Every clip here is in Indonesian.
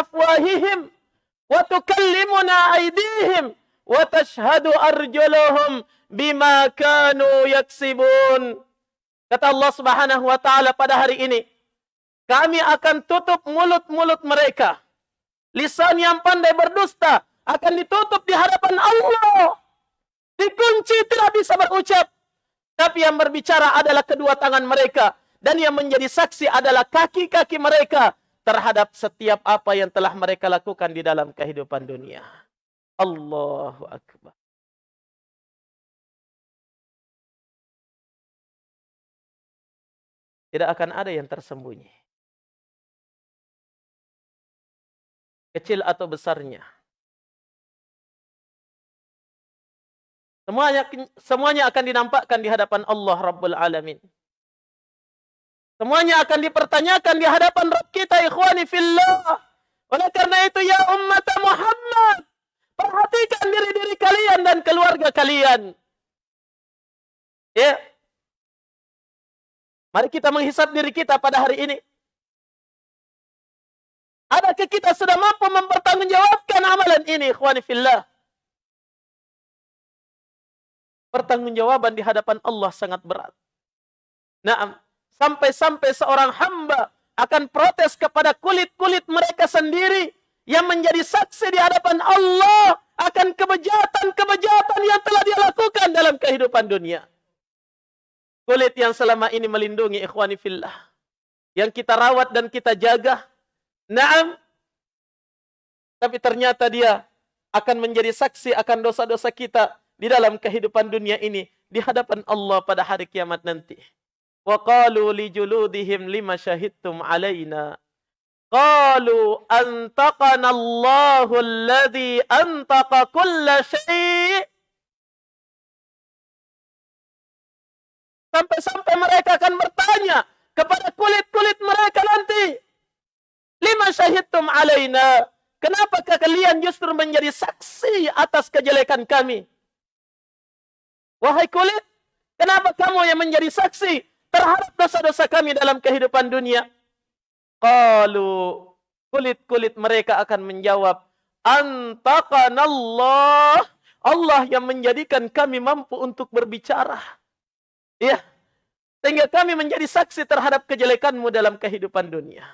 afwahihim wa tukallimuna aydihim wa tashhadu arjuluhum bima kanu yaksibun. Kata Allah Subhanahu wa taala pada hari ini, kami akan tutup mulut-mulut mereka. Lisan yang pandai berdusta akan ditutup di hadapan Allah. Dikunci tidak bisa berucap. Tapi yang berbicara adalah kedua tangan mereka. Dan yang menjadi saksi adalah kaki-kaki mereka terhadap setiap apa yang telah mereka lakukan di dalam kehidupan dunia. Allahu Akbar. Tidak akan ada yang tersembunyi. Kecil atau besarnya. Semuanya semuanya akan dinampakkan di hadapan Allah Rabbul Alamin. Semuanya akan dipertanyakan di hadapan Rabb kita ikhwani fillah. Oleh karena itu ya umat Muhammad, perhatikan diri-diri kalian dan keluarga kalian. Ya. Mari kita menghisap diri kita pada hari ini. Adakah kita sudah mampu mempertanggungjawabkan amalan ini ikhwani fillah? pertanggungjawaban di hadapan Allah sangat berat. Nah, sampai-sampai seorang hamba akan protes kepada kulit-kulit mereka sendiri yang menjadi saksi di hadapan Allah akan kebejatan-kebejatan yang telah dia lakukan dalam kehidupan dunia. Kulit yang selama ini melindungi ikhwani fillah. Yang kita rawat dan kita jaga. Naam. Tapi ternyata dia akan menjadi saksi akan dosa-dosa kita di dalam kehidupan dunia ini di hadapan Allah pada hari kiamat nanti. Li juludihim lima syahidtum alaina. Qalu antaqana Allahu alladhi antaqa kulla syai' Sampai-sampai mereka akan bertanya kepada kulit-kulit mereka nanti. Lima syahidtum alaina. Kenapakah kalian justru menjadi saksi atas kejelekan kami? Wahai kulit, kenapa kamu yang menjadi saksi terhadap dosa-dosa kami dalam kehidupan dunia? Qalu kulit-kulit mereka akan menjawab, Antaqanallah. Allah yang menjadikan kami mampu untuk berbicara. Ya. Sehingga kami menjadi saksi terhadap kejelekanmu dalam kehidupan dunia.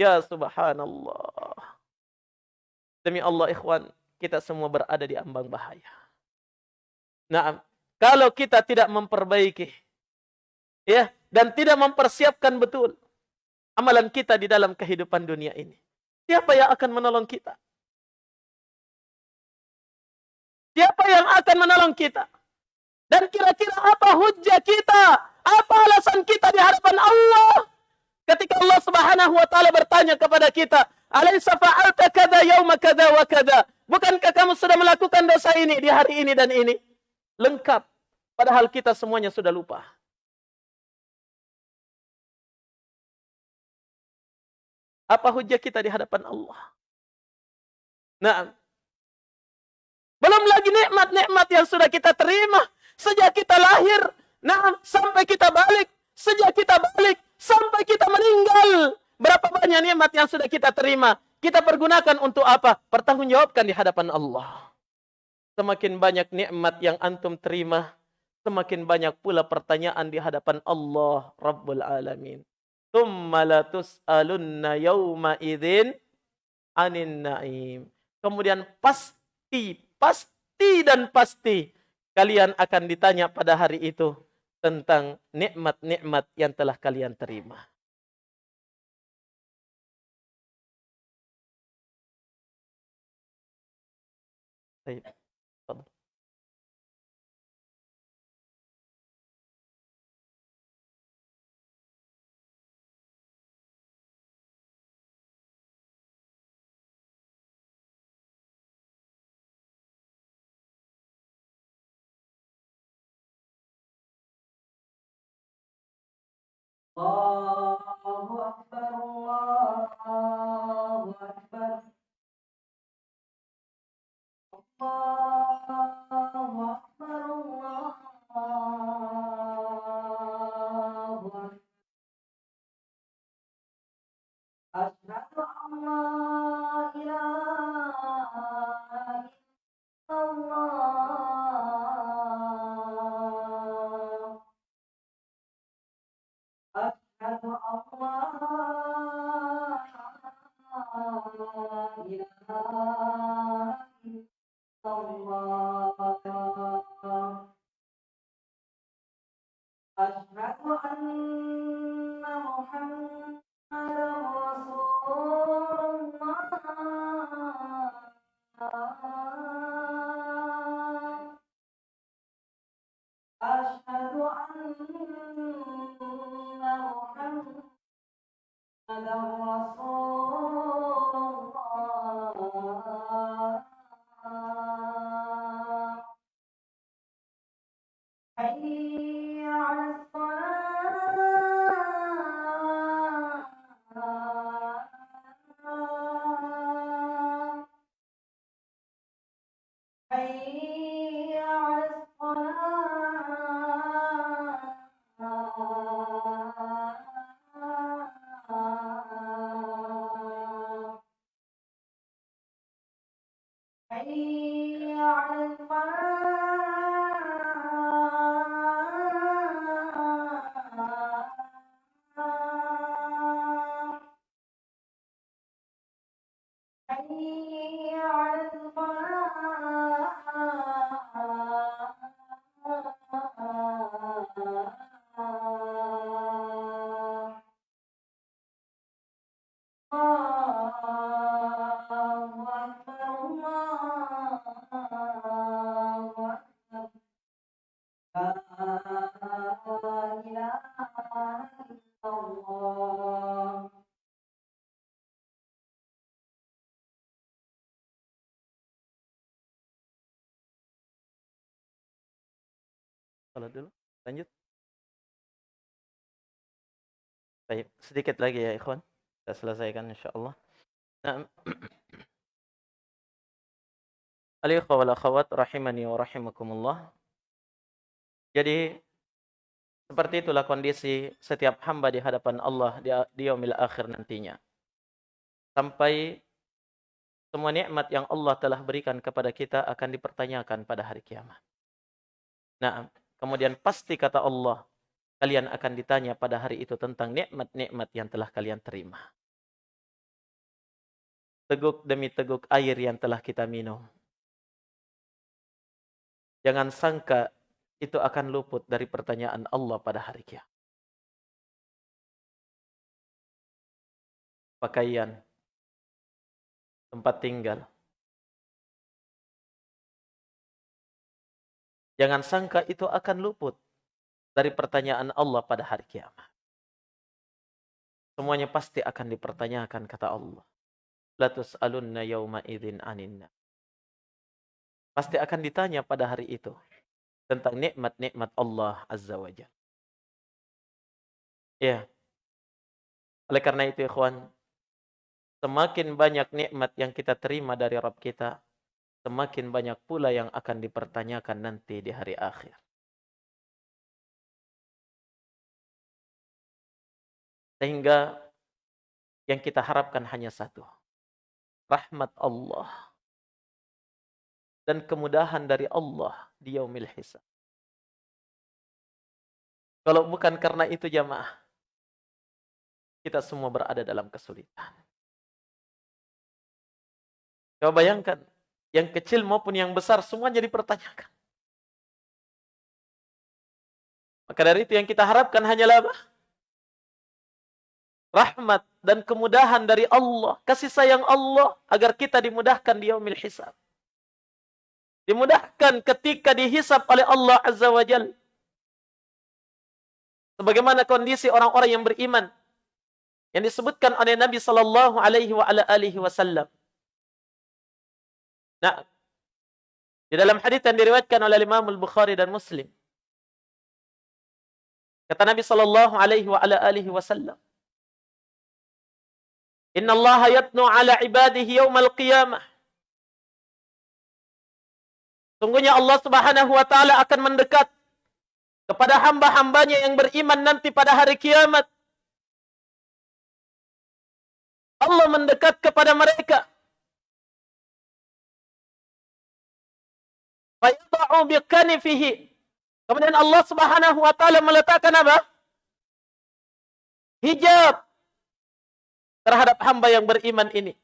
Ya subhanallah. Demi Allah ikhwan, kita semua berada di ambang bahaya. Nah, kalau kita tidak memperbaiki ya dan tidak mempersiapkan betul amalan kita di dalam kehidupan dunia ini, siapa yang akan menolong kita? Siapa yang akan menolong kita? Dan kira-kira apa hujah kita? Apa alasan kita di hadapan Allah? Ketika Allah Subhanahu wa taala bertanya kepada kita, "Alaisa fa'alta kadza yauma kadza wa kadza?" Bukankah kamu sudah melakukan dosa ini di hari ini dan ini? Lengkap Padahal kita semuanya sudah lupa. Apa hujah kita di hadapan Allah? Nah, belum lagi nikmat-nikmat yang sudah kita terima sejak kita lahir, nah sampai kita balik, sejak kita balik sampai kita meninggal. Berapa banyak nikmat yang sudah kita terima? Kita pergunakan untuk apa? Pertanggungjawabkan di hadapan Allah. Semakin banyak nikmat yang antum terima, semakin banyak pula pertanyaan di hadapan Allah Rabbul Alamin. Thumma latus'alunna yawma idzin anin na'im. Kemudian pasti, pasti dan pasti kalian akan ditanya pada hari itu tentang nikmat-nikmat yang telah kalian terima. الله أكبر Salat dulu. Lanjut. Baik, sedikit lagi ya ikhwan. Kita selesaikan insyaallah. Nah. Al-ikhwa wal akhwat rahimani wa rahimakumullah. Jadi seperti itulah kondisi setiap hamba di hadapan Allah di, di yaumil akhir nantinya. Sampai semua nikmat yang Allah telah berikan kepada kita akan dipertanyakan pada hari kiamat. Nah, kemudian pasti kata Allah, kalian akan ditanya pada hari itu tentang nikmat-nikmat yang telah kalian terima. Teguk demi teguk air yang telah kita minum. Jangan sangka itu akan luput dari pertanyaan Allah pada hari kiamat. Pakaian, tempat tinggal. Jangan sangka itu akan luput dari pertanyaan Allah pada hari kiamat. Semuanya pasti akan dipertanyakan kata Allah. La tus'alunna yawma idzin aninna. Pasti akan ditanya pada hari itu tentang nikmat-nikmat Allah Azza wa. Ya. Oleh karena itu ikhwan, semakin banyak nikmat yang kita terima dari Rabb kita, semakin banyak pula yang akan dipertanyakan nanti di hari akhir. Sehingga yang kita harapkan hanya satu. Rahmat Allah. Dan kemudahan dari Allah di yaumil hisab. Kalau bukan karena itu jamaah, kita semua berada dalam kesulitan. Coba bayangkan, yang kecil maupun yang besar semuanya dipertanyakan. Maka dari itu yang kita harapkan hanyalah apa? Rahmat dan kemudahan dari Allah, kasih sayang Allah agar kita dimudahkan di yaumil hisab. Dimudahkan ketika dihisab oleh Allah Azza wa Jal. Sebagaimana kondisi orang-orang yang beriman yang disebutkan oleh Nabi sallallahu alaihi wa ala wasallam. Nah, di dalam hadis yang diriwayatkan oleh Imam Al-Bukhari dan Muslim. Kata Nabi sallallahu alaihi wa ala alihi wasallam. Inna Allah yatnu ala ibadihi yawmal qiyamah. Sungguhnya Allah Subhanahu wa taala akan mendekat kepada hamba-hambanya yang beriman nanti pada hari kiamat. Allah mendekat kepada mereka. Kemudian Allah Subhanahu wa taala meletakkan apa? Hijab terhadap hamba yang beriman ini.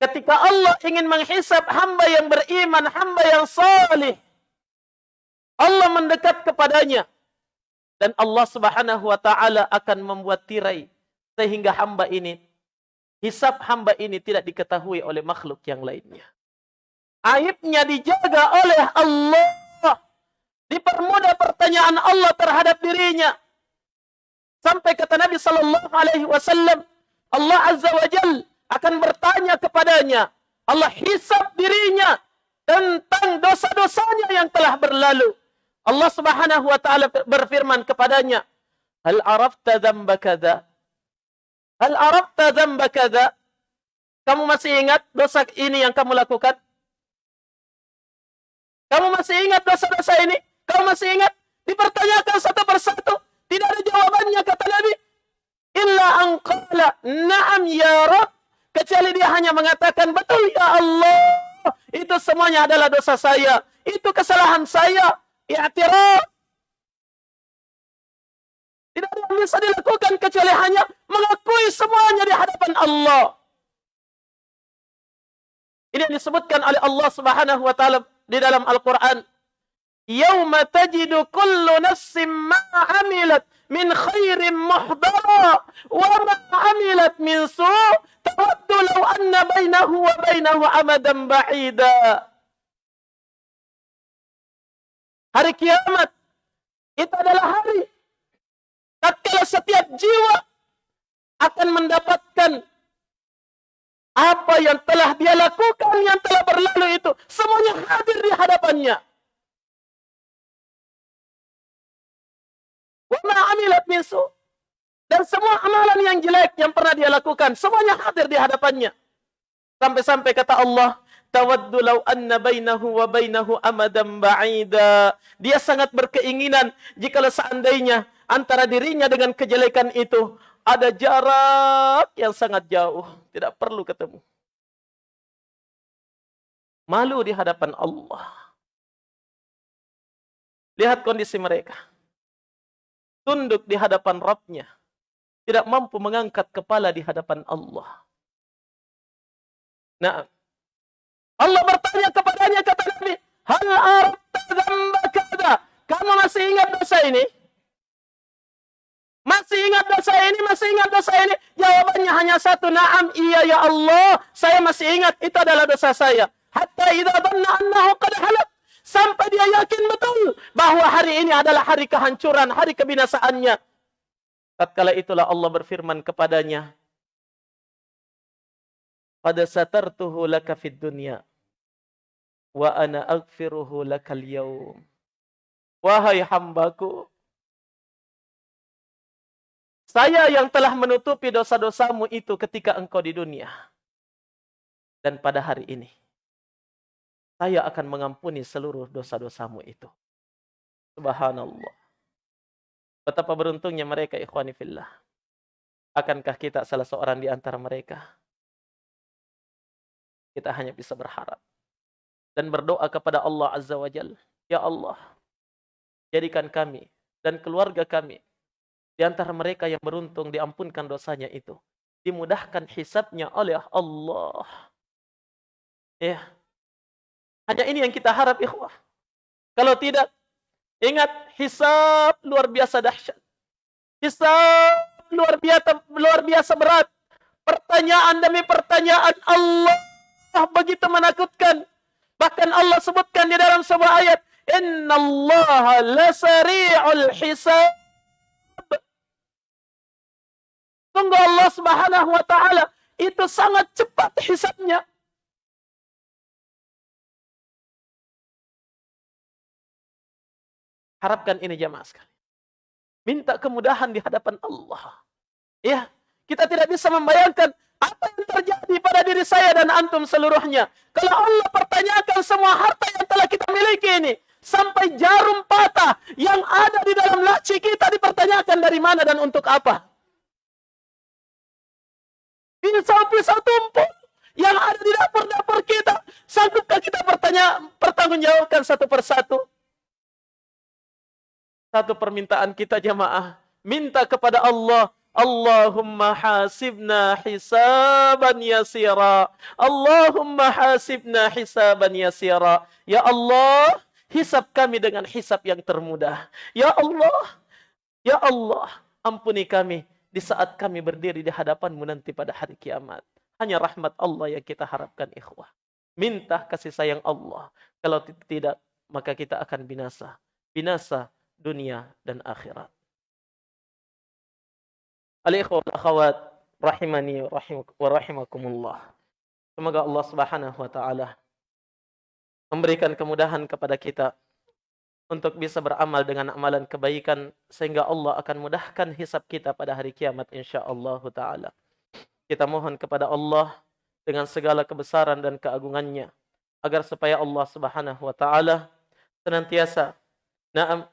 Ketika Allah ingin menghisap hamba yang beriman, hamba yang salih, Allah mendekat kepadanya dan Allah Subhanahu wa taala akan membuat tirai sehingga hamba ini hisap hamba ini tidak diketahui oleh makhluk yang lainnya. Aibnya dijaga oleh Allah. Dipermudah pertanyaan Allah terhadap dirinya. Sampai kata Nabi sallallahu alaihi wasallam, Allah Azza wa Jal akan bertanya kepadanya. Allah hisap dirinya tentang dosa-dosanya yang telah berlalu. Allah Subhanahu wa taala berfirman kepadanya, "Hal arafta dzamba kadza?" Hal arafta dzamba kadza? Kamu masih ingat dosa ini yang kamu lakukan? Kamu masih ingat dosa-dosa ini? Kamu masih ingat? Dipertanyakan satu persatu. Tidak ada jawabannya kata Nabi. Illa angqala na'am ya Rabb. Kecuali dia hanya mengatakan, betul ya Allah. Itu semuanya adalah dosa saya. Itu kesalahan saya. I'tiraf. Tidak ada yang bisa dilakukan kecuali hanya mengakui semuanya di hadapan Allah. Ini yang disebutkan oleh Allah Subhanahu wa taala di dalam Al-Qur'an. Yauma tajidu kullu nafsin ma 'amilat min khairin muhdara wa ma 'amilat min su' law anna bainahu wa bainahu amadan ba'ida. Hari kiamat itu adalah hari tatkala setiap jiwa akan mendapatkan apa yang telah dia lakukan yang telah berlalu itu semuanya hadir di hadapannya. Wa ma amilat min dan semua amalan yang jelek yang pernah dia lakukan semuanya hadir di hadapannya. Sampai-sampai kata Allah, tawaddu law anna bainahu wa ba'ida. Dia sangat berkeinginan jika seandainya antara dirinya dengan kejelekan itu ada jarak yang sangat jauh, tidak perlu ketemu. Malu di hadapan Allah. Lihat kondisi mereka. Tunduk di hadapan Rabbnya. Tidak mampu mengangkat kepala di hadapan Allah. Nah, Allah bertanya kepadanya kata Nabi, "Hal kada?" Kamu masih ingat dosa ini? Masih ingat dosa ini? Masih ingat dosa ini? Jawabannya hanya satu, "Na'am, iya ya Allah, saya masih ingat itu adalah dosa saya." Hatta idza dhanna annahu qad sampai dia yakin betul bahwa hari ini adalah hari kehancuran, hari kebinasaannya. Tatkala itulah Allah berfirman kepadanya, "Qad satartuhu laka fid dunya." wa ana aghfiruhu lakal. Wahai hambaku, saya yang telah menutupi dosa-dosamu itu ketika engkau di dunia. Dan pada hari ini, saya akan mengampuni seluruh dosa-dosamu itu. Subhanallah. Betapa beruntungnya mereka ikhwani fillah. Akankah kita salah seorang di antara mereka? Kita hanya bisa berharap dan berdoa kepada Allah Azza wa Jal. Ya Allah, jadikan kami dan keluarga kami di antara mereka yang beruntung diampunkan dosanya itu. Dimudahkan hisabnya oleh Allah. Ya. Hanya ini yang kita harap ikhwah. Kalau tidak, ingat hisab luar biasa dahsyat. Hisab luar biasa luar biasa berat. Pertanyaan demi pertanyaan Allah begitu menakutkan. Bahkan Allah sebutkan di dalam sebuah ayat, Inna Allah lasari'ul hisab. Tunggu Allah subhanahu wa ta'ala itu sangat cepat hisabnya. Harapkan ini jamaah sekali. Minta kemudahan di hadapan Allah. Ya, kita tidak bisa membayangkan apa yang terjadi pada diri saya dan antum seluruhnya. Kalau Allah pertanyakan semua harta yang telah kita miliki ini. Sampai jarum patah yang ada di dalam laci kita dipertanyakan dari mana dan untuk apa. Pisau-pisau tumpuk yang ada di dapur-dapur kita. Sanggupkah kita bertanya, pertanggungjawabkan satu persatu? Satu permintaan kita jamaah. Minta kepada Allah Allahumma hasibna hisaban yasira. Allahumma hasibna hisaban yasira. Ya Allah, hisab kami dengan hisab yang termudah. Ya Allah, ya Allah, ampuni kami di saat kami berdiri di hadapanmu nanti pada hari kiamat. Hanya rahmat Allah yang kita harapkan ikhwah. Minta kasih sayang Allah. Kalau tidak, maka kita akan binasa. Binasa dunia dan akhirat. Al-ikhwah akhwat rahimani wa rahimakumullah. Semoga Allah Subhanahu wa taala memberikan kemudahan kepada kita untuk bisa beramal dengan amalan kebaikan sehingga Allah akan mudahkan hisab kita pada hari kiamat insyaallah taala. Kita mohon kepada Allah dengan segala kebesaran dan keagungannya agar supaya Allah Subhanahu wa taala senantiasa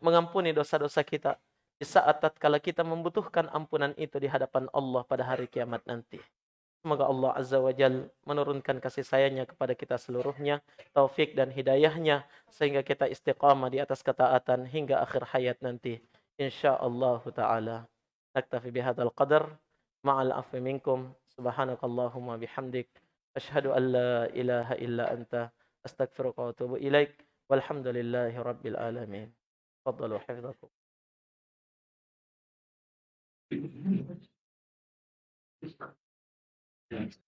mengampuni dosa-dosa kita di saat tatkala kita membutuhkan ampunan itu di hadapan Allah pada hari kiamat nanti. Semoga Allah Azza wa Jal menurunkan kasih sayangnya kepada kita seluruhnya, taufik dan hidayahnya, sehingga kita istiqamah di atas ketaatan hingga akhir hayat nanti. InsyaAllah ta'ala. Naktafi bihadal qadar. Ma'al afi minkum. Subhanakallahumma bihamdik. Ashhadu an la ilaha illa anta. Astagfiruka wa atubu ilaik. Walhamdulillahi rabbil alamin. تفضلوا حفظكم Thank you.